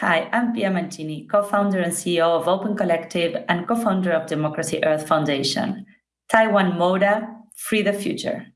Hi, I'm Pia Mancini, co-founder and CEO of Open Collective and co-founder of Democracy Earth Foundation. Taiwan Moda, free the future.